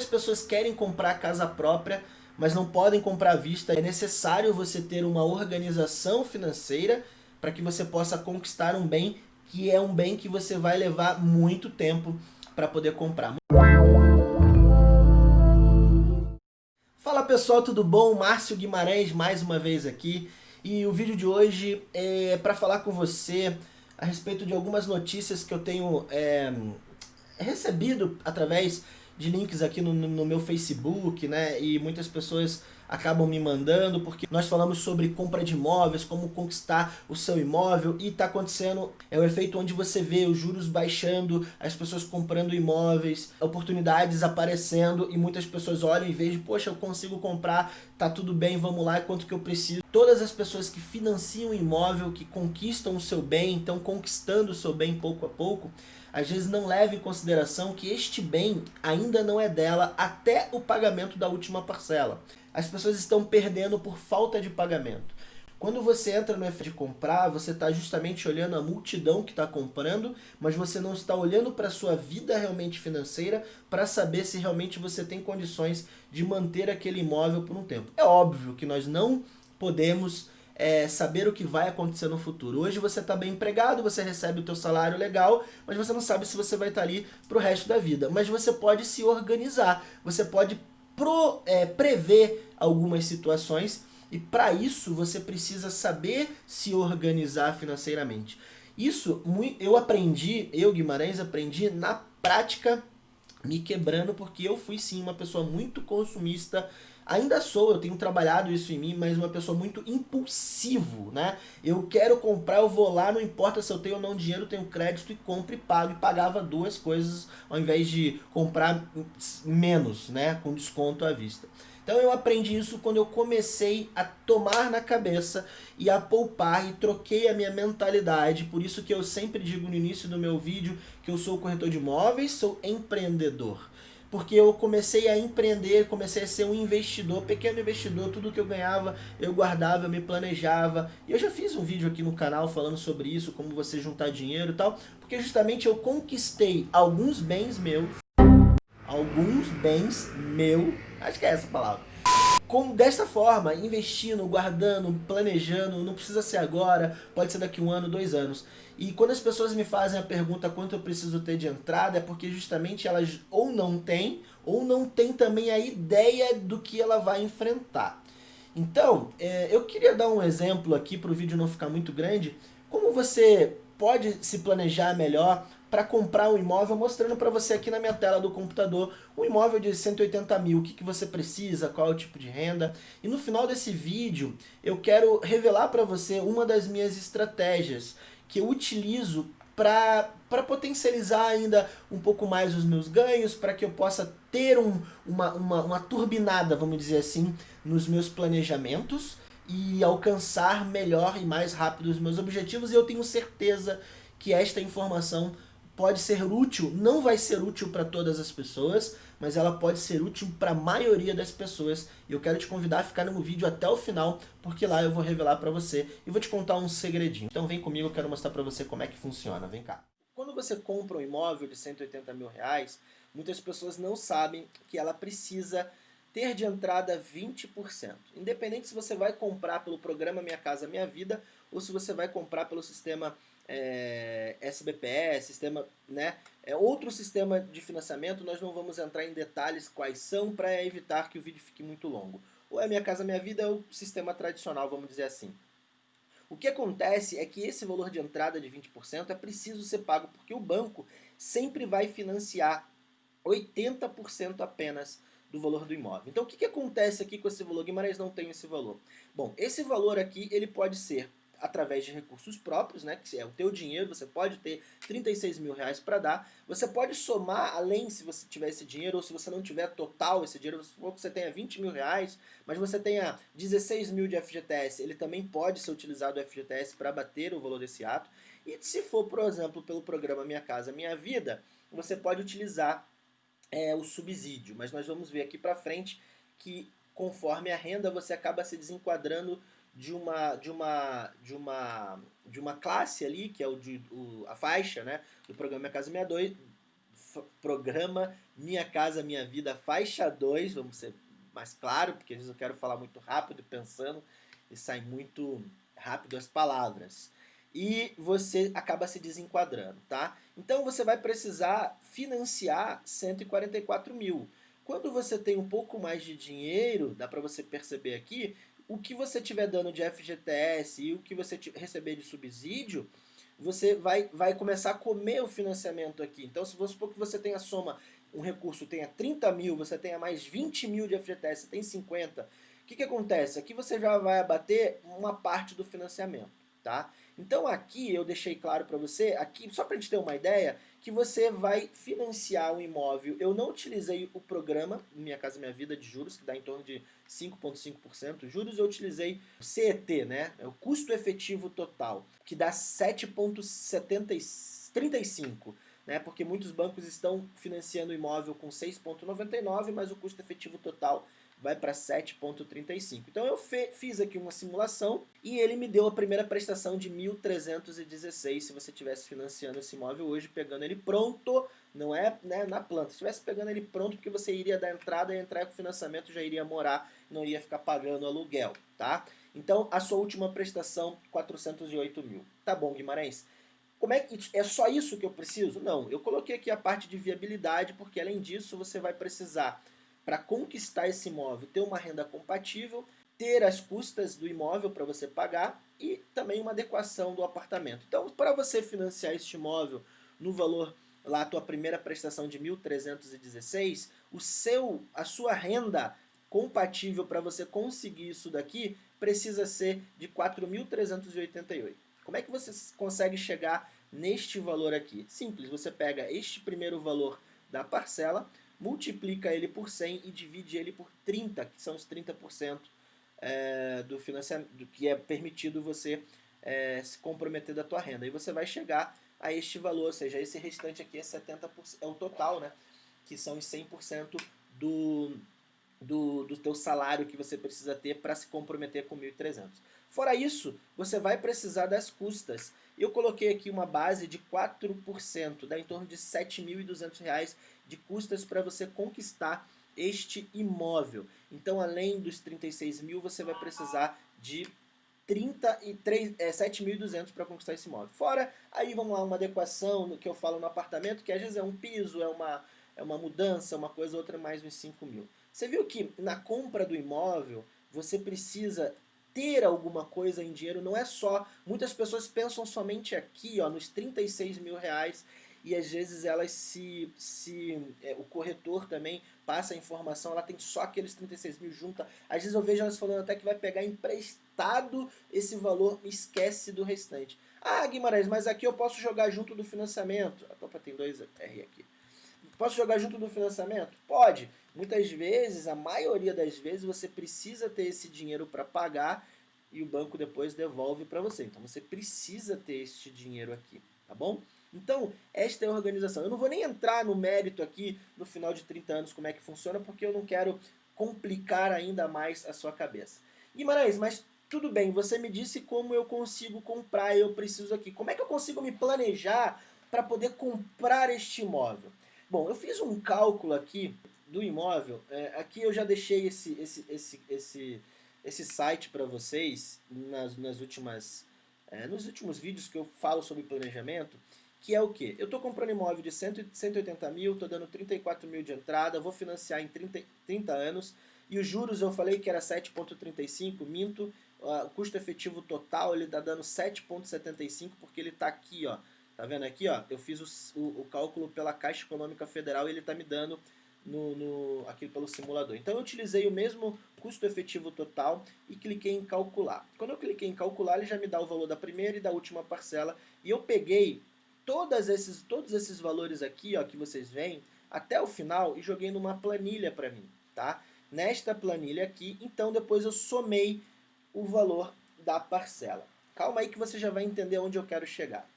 Muitas pessoas querem comprar casa própria, mas não podem comprar à vista. É necessário você ter uma organização financeira para que você possa conquistar um bem que é um bem que você vai levar muito tempo para poder comprar. Fala pessoal, tudo bom? Márcio Guimarães mais uma vez aqui. E o vídeo de hoje é para falar com você a respeito de algumas notícias que eu tenho é, recebido através de links aqui no, no, meu Facebook, né? E muitas pessoas acabam me mandando, porque nós falamos sobre compra de imóveis, como conquistar o seu imóvel, e está acontecendo, é o efeito onde você vê os juros baixando, as pessoas comprando imóveis, oportunidades aparecendo, e muitas pessoas olham e veem, poxa, eu consigo comprar, tá tudo bem, vamos lá, quanto que eu preciso. Todas as pessoas que financiam imóvel, que conquistam o seu bem, estão conquistando o seu bem pouco a pouco, às vezes não leva em consideração que este bem ainda não é dela até o pagamento da última parcela. As pessoas estão perdendo por falta de pagamento. Quando você entra no F de comprar, você está justamente olhando a multidão que está comprando, mas você não está olhando para a sua vida realmente financeira para saber se realmente você tem condições de manter aquele imóvel por um tempo. É óbvio que nós não podemos é, saber o que vai acontecer no futuro. Hoje você está bem empregado, você recebe o teu salário legal, mas você não sabe se você vai estar tá ali para o resto da vida. Mas você pode se organizar, você pode pro, é, prever algumas situações e para isso você precisa saber se organizar financeiramente. Isso eu aprendi, eu Guimarães aprendi na prática me quebrando porque eu fui sim uma pessoa muito consumista Ainda sou, eu tenho trabalhado isso em mim, mas uma pessoa muito impulsivo, né? Eu quero comprar, eu vou lá, não importa se eu tenho ou não dinheiro, tenho crédito e compro e pago. E pagava duas coisas ao invés de comprar menos, né? Com desconto à vista. Então eu aprendi isso quando eu comecei a tomar na cabeça e a poupar e troquei a minha mentalidade. Por isso que eu sempre digo no início do meu vídeo que eu sou corretor de imóveis, sou empreendedor porque eu comecei a empreender, comecei a ser um investidor, pequeno investidor, tudo que eu ganhava eu guardava, eu me planejava. E eu já fiz um vídeo aqui no canal falando sobre isso, como você juntar dinheiro e tal, porque justamente eu conquistei alguns bens meus, alguns bens meu, acho que é essa palavra, com, desta forma, investindo, guardando, planejando, não precisa ser agora, pode ser daqui um ano, dois anos. E quando as pessoas me fazem a pergunta quanto eu preciso ter de entrada, é porque justamente elas ou não têm, ou não têm também a ideia do que ela vai enfrentar. Então, é, eu queria dar um exemplo aqui para o vídeo não ficar muito grande, como você pode se planejar melhor para comprar um imóvel, mostrando para você aqui na minha tela do computador um imóvel de 180 mil, o que, que você precisa, qual é o tipo de renda. E no final desse vídeo eu quero revelar para você uma das minhas estratégias que eu utilizo para potencializar ainda um pouco mais os meus ganhos, para que eu possa ter um, uma, uma, uma turbinada, vamos dizer assim, nos meus planejamentos e alcançar melhor e mais rápido os meus objetivos. E eu tenho certeza que esta informação pode ser útil, não vai ser útil para todas as pessoas, mas ela pode ser útil para a maioria das pessoas. E eu quero te convidar a ficar no vídeo até o final, porque lá eu vou revelar para você e vou te contar um segredinho. Então vem comigo, eu quero mostrar para você como é que funciona. Vem cá. Quando você compra um imóvel de 180 mil reais, muitas pessoas não sabem que ela precisa ter de entrada 20%. Independente se você vai comprar pelo programa Minha Casa Minha Vida ou se você vai comprar pelo sistema é, sistema, né, é outro sistema de financiamento, nós não vamos entrar em detalhes quais são para evitar que o vídeo fique muito longo. Ou é Minha Casa Minha Vida é o sistema tradicional, vamos dizer assim. O que acontece é que esse valor de entrada de 20% é preciso ser pago porque o banco sempre vai financiar 80% apenas do valor do imóvel. Então o que, que acontece aqui com esse valor? Guimarães não tem esse valor. Bom, esse valor aqui ele pode ser através de recursos próprios, né, que é o teu dinheiro, você pode ter 36 mil reais para dar, você pode somar além se você tiver esse dinheiro, ou se você não tiver total esse dinheiro, ou que você tenha 20 mil reais, mas você tenha 16 mil de FGTS, ele também pode ser utilizado o FGTS para bater o valor desse ato, e se for, por exemplo, pelo programa Minha Casa Minha Vida, você pode utilizar é, o subsídio, mas nós vamos ver aqui para frente que conforme a renda você acaba se desenquadrando de uma de uma de uma de uma classe ali que é o de o, a faixa né do programa Minha Casa 62 programa Minha Casa Minha Vida faixa 2, vamos ser mais claro, porque às vezes eu quero falar muito rápido, pensando, e sai muito rápido as palavras. E você acaba se desenquadrando, tá? Então você vai precisar financiar 144 mil. Quando você tem um pouco mais de dinheiro, dá para você perceber aqui, o que você tiver dando de FGTS e o que você receber de subsídio, você vai, vai começar a comer o financiamento aqui. Então, se você supor que você tenha soma, um recurso tenha 30 mil, você tenha mais 20 mil de FGTS, você tem 50, o que, que acontece? Aqui você já vai abater uma parte do financiamento tá? Então aqui eu deixei claro para você, aqui só para a gente ter uma ideia, que você vai financiar um imóvel. Eu não utilizei o programa Minha Casa Minha Vida de juros, que dá em torno de 5,5%. Juros eu utilizei o CET, né? É o custo efetivo total, que dá 7,35%. Né, porque muitos bancos estão financiando o imóvel com 6,99, mas o custo efetivo total vai para 7,35. Então eu fiz aqui uma simulação e ele me deu a primeira prestação de 1.316 se você estivesse financiando esse imóvel hoje, pegando ele pronto, não é né, na planta, se estivesse pegando ele pronto porque você iria dar entrada e entrar com financiamento, já iria morar, não ia ficar pagando aluguel, tá? Então a sua última prestação, 408 mil. Tá bom, Guimarães? Como é que é só isso que eu preciso? Não, eu coloquei aqui a parte de viabilidade, porque além disso você vai precisar para conquistar esse imóvel, ter uma renda compatível, ter as custas do imóvel para você pagar e também uma adequação do apartamento. Então, para você financiar este imóvel no valor lá a tua primeira prestação de 1.316, o seu a sua renda compatível para você conseguir isso daqui precisa ser de 4.388. Como é que você consegue chegar neste valor aqui? Simples, você pega este primeiro valor da parcela, multiplica ele por 100 e divide ele por 30, que são os 30% é, do financiamento, do que é permitido você é, se comprometer da tua renda. E você vai chegar a este valor, ou seja, esse restante aqui é 70%, é o total, né? Que são os 100% do, do, do teu salário que você precisa ter para se comprometer com 1.300. Fora isso, você vai precisar das custas. Eu coloquei aqui uma base de 4%, dá em torno de R$ 7.200 de custas para você conquistar este imóvel. Então, além dos 36 mil, você vai precisar de 33, é, 7.200 para conquistar esse imóvel. Fora, aí vamos lá, uma adequação no que eu falo no apartamento, que às vezes é um piso, é uma, é uma mudança, uma coisa outra, mais uns 5 mil. Você viu que na compra do imóvel, você precisa ter alguma coisa em dinheiro, não é só... Muitas pessoas pensam somente aqui, ó, nos 36 mil reais, e às vezes elas se... se é, o corretor também passa a informação, ela tem só aqueles 36 mil junta. Às vezes eu vejo elas falando até que vai pegar emprestado esse valor, esquece do restante. Ah, Guimarães, mas aqui eu posso jogar junto do financiamento. Opa, tem dois R aqui. Posso jogar junto do financiamento? Pode. Muitas vezes, a maioria das vezes, você precisa ter esse dinheiro para pagar e o banco depois devolve para você. Então você precisa ter este dinheiro aqui, tá bom? Então, esta é a organização. Eu não vou nem entrar no mérito aqui no final de 30 anos como é que funciona, porque eu não quero complicar ainda mais a sua cabeça. Guimarães, mas tudo bem, você me disse como eu consigo comprar, eu preciso aqui. Como é que eu consigo me planejar para poder comprar este imóvel? Bom, eu fiz um cálculo aqui do imóvel. É, aqui eu já deixei esse, esse, esse, esse, esse site para vocês nas, nas últimas, é, nos últimos vídeos que eu falo sobre planejamento. Que é o que? Eu estou comprando imóvel de 100, 180 mil, estou dando 34 mil de entrada, vou financiar em 30, 30 anos. E os juros eu falei que era 7,35, minto. Uh, o custo efetivo total ele está dando 7,75 porque ele está aqui, ó, Tá vendo aqui, ó? Eu fiz o, o, o cálculo pela Caixa Econômica Federal e ele tá me dando no, no, aqui pelo simulador. Então eu utilizei o mesmo custo efetivo total e cliquei em calcular. Quando eu cliquei em calcular, ele já me dá o valor da primeira e da última parcela. E eu peguei todas esses, todos esses valores aqui, ó, que vocês veem, até o final e joguei numa planilha para mim, tá? Nesta planilha aqui, então depois eu somei o valor da parcela. Calma aí que você já vai entender onde eu quero chegar.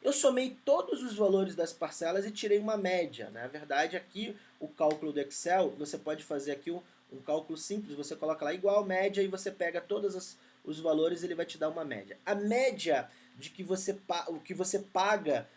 Eu somei todos os valores das parcelas e tirei uma média. Né? Na verdade, aqui o cálculo do Excel, você pode fazer aqui um, um cálculo simples. Você coloca lá igual média e você pega todos as, os valores e ele vai te dar uma média. A média de que você, o que você paga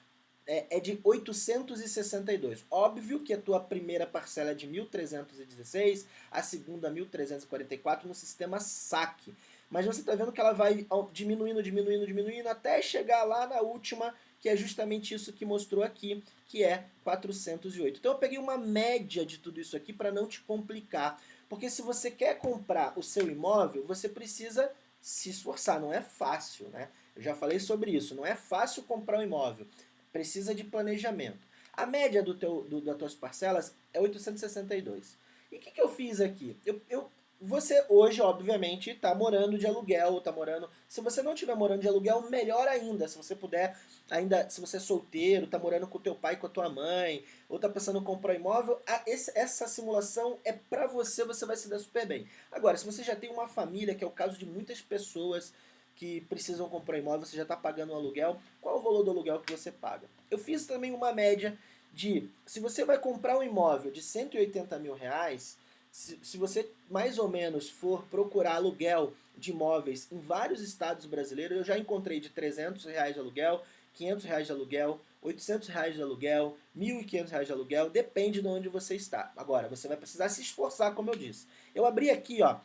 é, é de 862. Óbvio que a tua primeira parcela é de 1.316, a segunda 1.344 no sistema saque. Mas você está vendo que ela vai diminuindo, diminuindo, diminuindo, até chegar lá na última, que é justamente isso que mostrou aqui, que é 408. Então eu peguei uma média de tudo isso aqui para não te complicar. Porque se você quer comprar o seu imóvel, você precisa se esforçar, não é fácil, né? Eu já falei sobre isso, não é fácil comprar um imóvel precisa de planejamento. A média do teu, do, das tuas parcelas é 862. E o que, que eu fiz aqui? Eu, eu, você hoje, obviamente, está morando de aluguel, está morando... Se você não estiver morando de aluguel, melhor ainda. Se você puder, ainda, se você é solteiro, está morando com o teu pai, com a tua mãe, ou está pensando em comprar imóvel, a, esse, essa simulação é para você, você vai se dar super bem. Agora, se você já tem uma família, que é o caso de muitas pessoas que precisam comprar imóvel, você já está pagando um aluguel, qual o valor do aluguel que você paga? Eu fiz também uma média de, se você vai comprar um imóvel de 180 mil reais, se, se você mais ou menos for procurar aluguel de imóveis em vários estados brasileiros, eu já encontrei de 300 reais de aluguel, 500 reais de aluguel, 800 reais de aluguel, 1.500 reais de aluguel, depende de onde você está. Agora, você vai precisar se esforçar, como eu disse. Eu abri aqui, ó,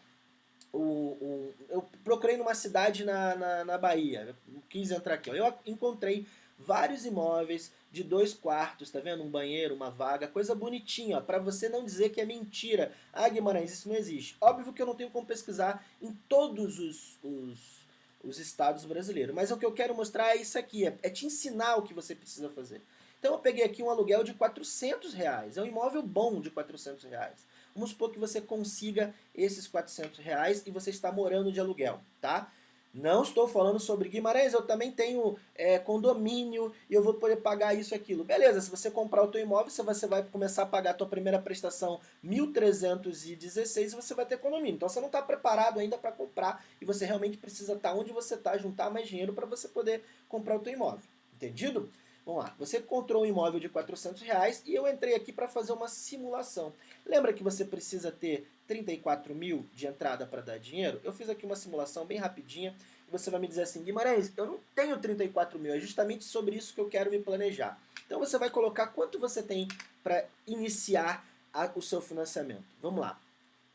o, o, eu procurei numa cidade na, na, na Bahia, quis entrar aqui, ó, eu encontrei vários imóveis de dois quartos, tá vendo? Um banheiro, uma vaga, coisa bonitinha, para você não dizer que é mentira. Ah, Guimarães, isso não existe. Óbvio que eu não tenho como pesquisar em todos os, os, os estados brasileiros, mas o que eu quero mostrar é isso aqui, é, é te ensinar o que você precisa fazer. Então eu peguei aqui um aluguel de 400 reais, é um imóvel bom de 400 reais. Vamos supor que você consiga esses 400 reais e você está morando de aluguel, tá? Não estou falando sobre Guimarães, eu também tenho é, condomínio e eu vou poder pagar isso aquilo. Beleza, se você comprar o teu imóvel, você vai começar a pagar a tua primeira prestação 1.316 e você vai ter condomínio. Então você não está preparado ainda para comprar e você realmente precisa estar tá onde você está, juntar mais dinheiro para você poder comprar o teu imóvel. Entendido? Vamos lá, você encontrou um imóvel de 400 reais e eu entrei aqui para fazer uma simulação. Lembra que você precisa ter 34 mil de entrada para dar dinheiro? Eu fiz aqui uma simulação bem rapidinha e você vai me dizer assim, Guimarães, eu não tenho 34 mil, é justamente sobre isso que eu quero me planejar. Então você vai colocar quanto você tem para iniciar a, o seu financiamento. Vamos lá.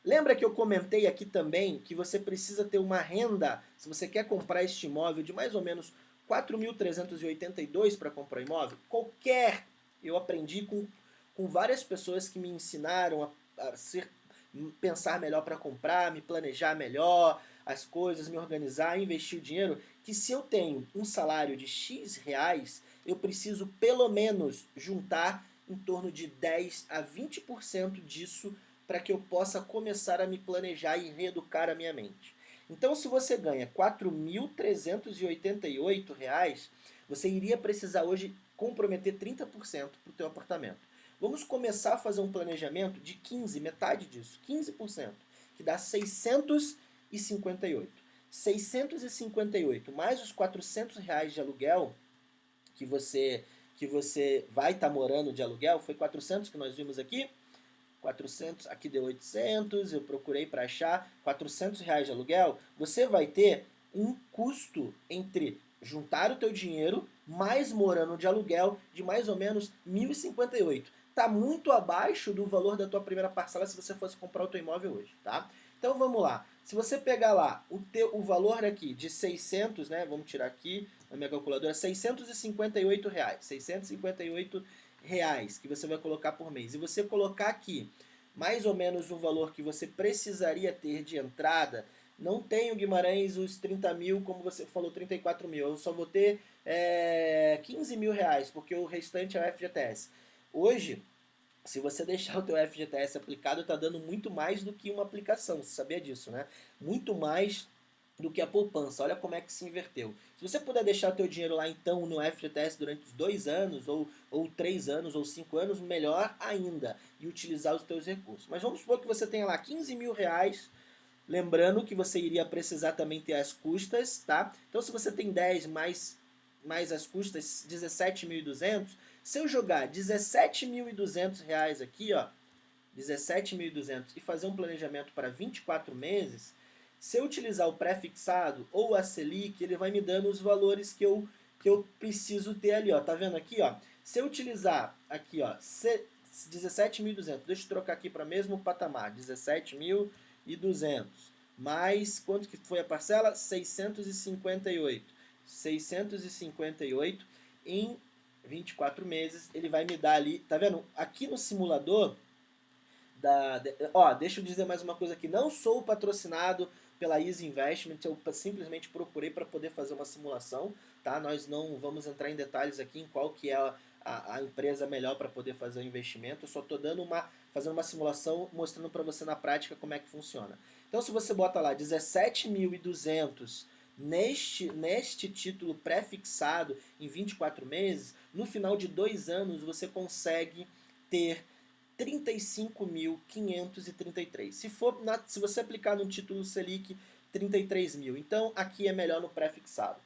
Lembra que eu comentei aqui também que você precisa ter uma renda, se você quer comprar este imóvel, de mais ou menos 4.382 para comprar imóvel, qualquer, eu aprendi com, com várias pessoas que me ensinaram a, a ser, pensar melhor para comprar, me planejar melhor, as coisas, me organizar, investir o dinheiro, que se eu tenho um salário de X reais, eu preciso pelo menos juntar em torno de 10 a 20% disso para que eu possa começar a me planejar e reeducar a minha mente. Então, se você ganha R$ 4.388, você iria precisar hoje comprometer 30% para o teu apartamento. Vamos começar a fazer um planejamento de 15, metade disso, 15%, que dá 658. 658 mais os 400 reais de aluguel que você que você vai estar tá morando de aluguel, foi 400 que nós vimos aqui, 400, aqui deu 800, eu procurei para achar 400 reais de aluguel, você vai ter um custo entre juntar o teu dinheiro mais morando de aluguel de mais ou menos 1.058. Está muito abaixo do valor da tua primeira parcela se você fosse comprar o teu imóvel hoje, tá? Então vamos lá. Se você pegar lá o, teu, o valor aqui de 600, né? Vamos tirar aqui na minha calculadora, 658 reais. 658 reais que você vai colocar por mês e você colocar aqui mais ou menos o valor que você precisaria ter de entrada, não tenho Guimarães os 30 mil, como você falou, 34 mil, eu só vou ter é, 15 mil reais, porque o restante é o FGTS. Hoje, se você deixar o teu FGTS aplicado, está dando muito mais do que uma aplicação, você sabia disso, né? Muito mais do que a poupança. Olha como é que se inverteu. Se você puder deixar o teu dinheiro lá então no FGTS durante os dois anos, ou, ou três anos, ou cinco anos, melhor ainda, e utilizar os teus recursos. Mas vamos supor que você tenha lá 15 mil reais, lembrando que você iria precisar também ter as custas, tá? Então se você tem 10 mais, mais as custas, 17.200, se eu jogar 17.200 reais aqui, ó, 17.200 e fazer um planejamento para 24 meses, se eu utilizar o pré-fixado ou a Selic, ele vai me dando os valores que eu, que eu preciso ter ali. Ó. Tá vendo aqui? Ó? Se eu utilizar aqui, ó, 17.200, deixa eu trocar aqui para o mesmo patamar, 17.200, mais quanto que foi a parcela? 658. 658 em 24 meses, ele vai me dar ali, tá vendo? Aqui no simulador, da, ó, deixa eu dizer mais uma coisa aqui, não sou patrocinado pela Easy Investment, eu simplesmente procurei para poder fazer uma simulação, tá? Nós não vamos entrar em detalhes aqui em qual que é a, a, empresa melhor para poder fazer o investimento, eu só estou dando uma, fazendo uma simulação, mostrando para você na prática como é que funciona. Então se você bota lá 17.200 neste, neste título pré-fixado em 24 meses, no final de dois anos você consegue ter 35.533. Se for na, se você aplicar no título Selic, 33 mil. Então aqui é melhor no pré-fixado.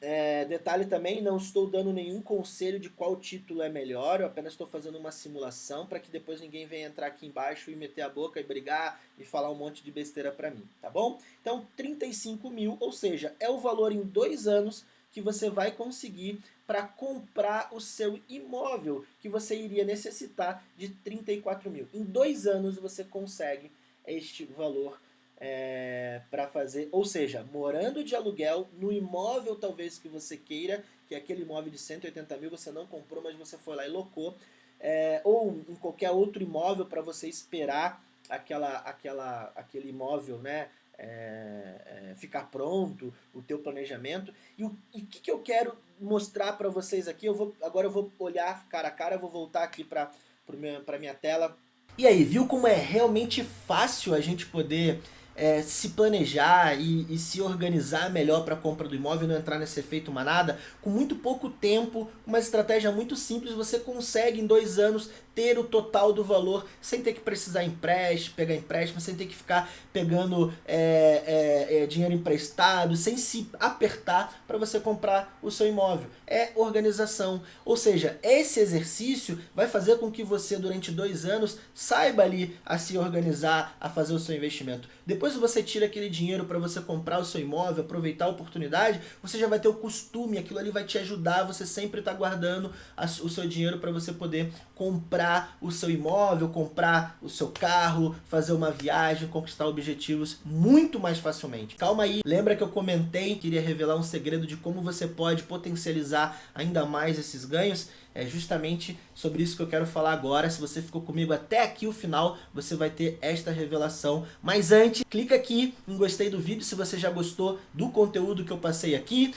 É, detalhe também, não estou dando nenhum conselho de qual título é melhor, eu apenas estou fazendo uma simulação para que depois ninguém venha entrar aqui embaixo e meter a boca e brigar e falar um monte de besteira para mim, tá bom? Então 35 mil, ou seja, é o valor em dois anos que você vai conseguir para comprar o seu imóvel, que você iria necessitar de 34 mil. Em dois anos você consegue este valor é, para fazer, ou seja, morando de aluguel no imóvel talvez que você queira, que é aquele imóvel de 180 mil você não comprou, mas você foi lá e locou, é, ou em qualquer outro imóvel para você esperar aquela, aquela, aquele imóvel, né, é, é, ficar pronto, o teu planejamento. E o e que, que eu quero mostrar para vocês aqui, eu vou, agora eu vou olhar cara a cara, vou voltar aqui para a minha tela. E aí, viu como é realmente fácil a gente poder é, se planejar e, e, se organizar melhor para a compra do imóvel não entrar nesse efeito manada, com muito pouco tempo, uma estratégia muito simples, você consegue em dois anos ter o total do valor sem ter que precisar empréstimo, pegar empréstimo, sem ter que ficar pegando é, é, é, dinheiro emprestado, sem se apertar para você comprar o seu imóvel. É organização. Ou seja, esse exercício vai fazer com que você durante dois anos saiba ali a se organizar, a fazer o seu investimento. Depois você tira aquele dinheiro para você comprar o seu imóvel, aproveitar a oportunidade, você já vai ter o costume, aquilo ali vai te ajudar, você sempre está guardando o seu dinheiro para você poder comprar o seu imóvel, comprar o seu carro, fazer uma viagem, conquistar objetivos muito mais facilmente. Calma aí, lembra que eu comentei, queria revelar um segredo de como você pode potencializar ainda mais esses ganhos? É justamente sobre isso que eu quero falar agora. Se você ficou comigo até aqui o final, você vai ter esta revelação. Mas antes, clica aqui em gostei do vídeo se você já gostou do conteúdo que eu passei aqui.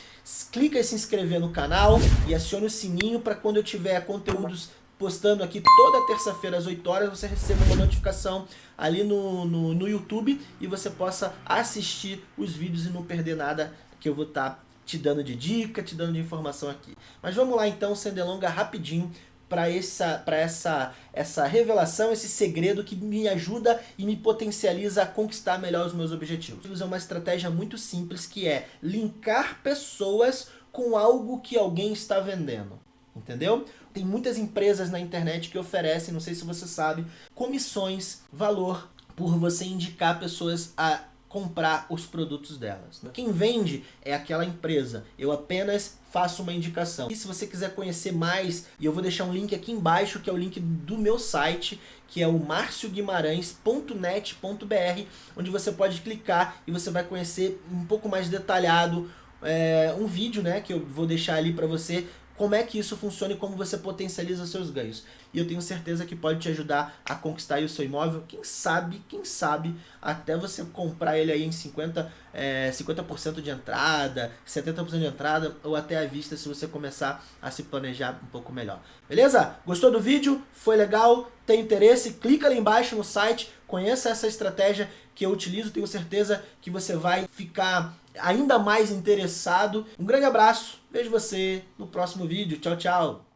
Clica em se inscrever no canal e acione o sininho para quando eu tiver conteúdos postando aqui toda terça-feira às 8 horas, você receba uma notificação ali no, no, no, YouTube e você possa assistir os vídeos e não perder nada que eu vou estar tá te dando de dica, te dando de informação aqui. Mas vamos lá então, sem delonga, rapidinho para essa, pra essa, essa revelação, esse segredo que me ajuda e me potencializa a conquistar melhor os meus objetivos. É uma estratégia muito simples que é linkar pessoas com algo que alguém está vendendo. Entendeu? Tem muitas empresas na internet que oferecem, não sei se você sabe, comissões, valor por você indicar pessoas a comprar os produtos delas. Né? Quem vende é aquela empresa, eu apenas faço uma indicação. E se você quiser conhecer mais, eu vou deixar um link aqui embaixo, que é o link do meu site, que é o marcioguimarães.net.br, onde você pode clicar e você vai conhecer um pouco mais detalhado é, um vídeo né, que eu vou deixar ali para você como é que isso funciona e como você potencializa seus ganhos. E eu tenho certeza que pode te ajudar a conquistar o seu imóvel, quem sabe, quem sabe, até você comprar ele aí em 50%, é, 50 de entrada, 70% de entrada, ou até à vista se você começar a se planejar um pouco melhor. Beleza? Gostou do vídeo? Foi legal? Tem interesse? Clica ali embaixo no site, conheça essa estratégia que eu utilizo, tenho certeza que você vai ficar ainda mais interessado. Um grande abraço, vejo você no próximo vídeo. Tchau, tchau!